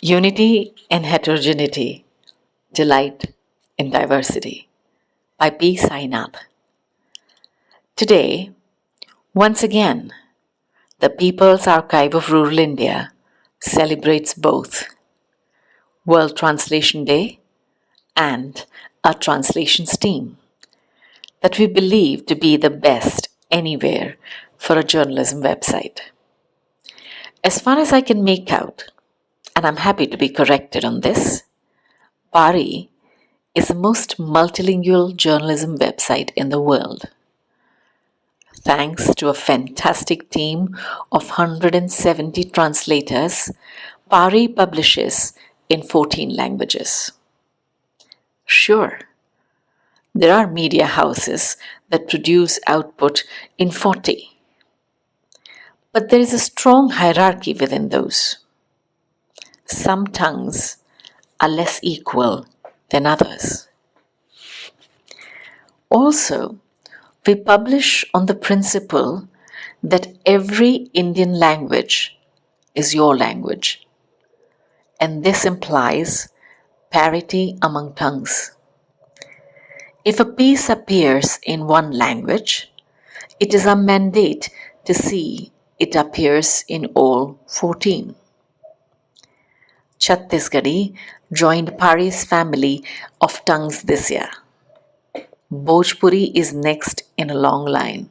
Unity in Heterogeneity, Delight in Diversity by P. Sainath. Today, once again, the People's Archive of Rural India celebrates both World Translation Day and a translations team that we believe to be the best anywhere for a journalism website. As far as I can make out, and I'm happy to be corrected on this, PARI is the most multilingual journalism website in the world. Thanks to a fantastic team of 170 translators, PARI publishes in 14 languages. Sure, there are media houses that produce output in 40, but there is a strong hierarchy within those some tongues are less equal than others. Also, we publish on the principle that every Indian language is your language, and this implies parity among tongues. If a piece appears in one language, it is a mandate to see it appears in all 14. Chhattisgarhi joined PARI's family of tongues this year. Bhojpuri is next in a long line.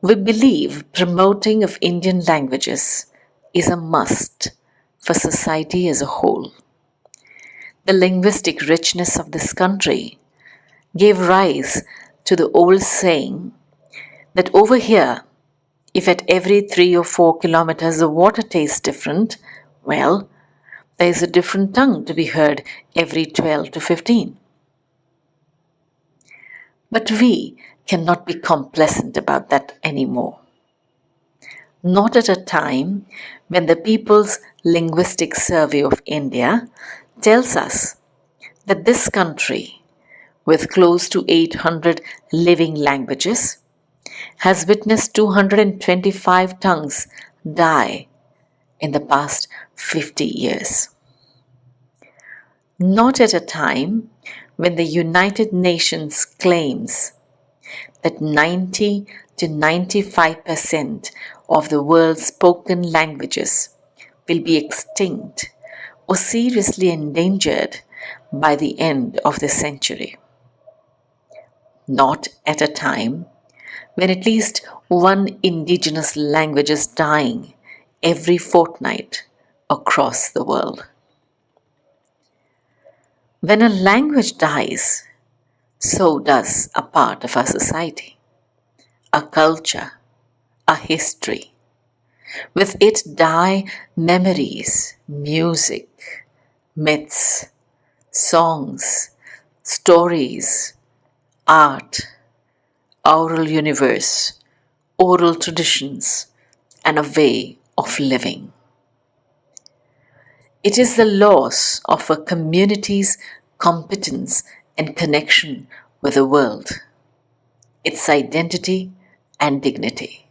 We believe promoting of Indian languages is a must for society as a whole. The linguistic richness of this country gave rise to the old saying that over here if at every three or four kilometers the water tastes different, well, there is a different tongue to be heard every 12 to 15. But we cannot be complacent about that anymore. Not at a time when the People's Linguistic Survey of India tells us that this country, with close to 800 living languages, has witnessed 225 tongues die in the past 50 years. Not at a time when the United Nations claims that 90 to 95% of the world's spoken languages will be extinct or seriously endangered by the end of the century. Not at a time when at least one indigenous language is dying every fortnight across the world. When a language dies, so does a part of our society, a culture, a history. With it die memories, music, myths, songs, stories, art, oral universe, oral traditions, and a way of living. It is the loss of a community's competence and connection with the world, its identity and dignity.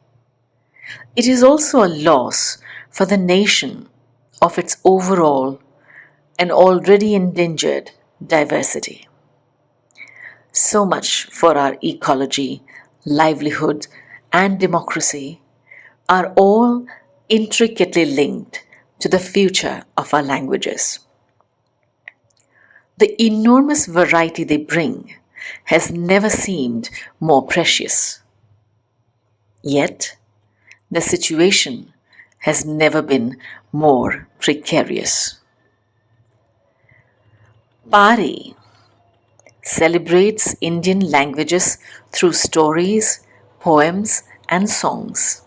It is also a loss for the nation of its overall and already endangered diversity. So much for our ecology, livelihood, and democracy are all intricately linked to the future of our languages. The enormous variety they bring has never seemed more precious. Yet, the situation has never been more precarious. Pari celebrates Indian languages through stories, poems, and songs.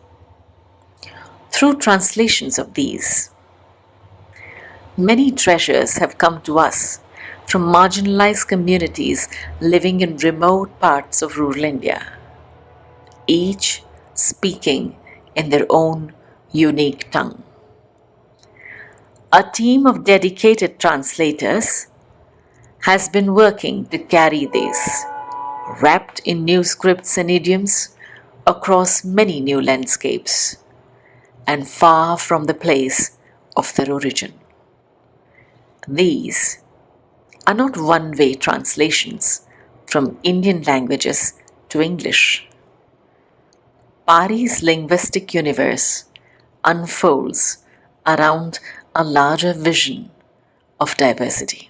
Through translations of these, many treasures have come to us from marginalized communities living in remote parts of rural India, each speaking in their own unique tongue. A team of dedicated translators has been working to carry these, wrapped in new scripts and idioms, across many new landscapes. and far from the place of their origin. These are not one-way translations from Indian languages to English. Pari's linguistic universe unfolds around a larger vision of diversity.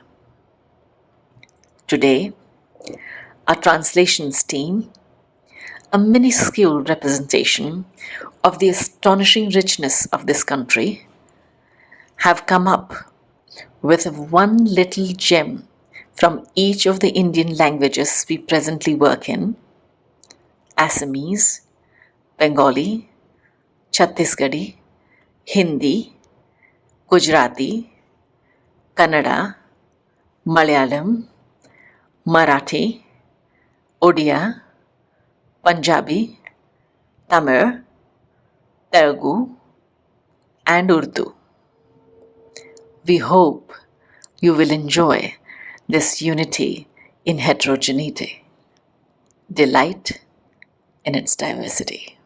Today, our translations team, a minuscule representation of the astonishing richness of this country, have come up with one little gem from each of the Indian languages we presently work in. Assamese, Bengali, Chhattisgarhi, Hindi, Gujarati, Kannada, Malayalam, Marathi, Odia, Punjabi, Tamil, Telugu, and Urdu. We hope you will enjoy this unity in heterogeneity, delight in its diversity.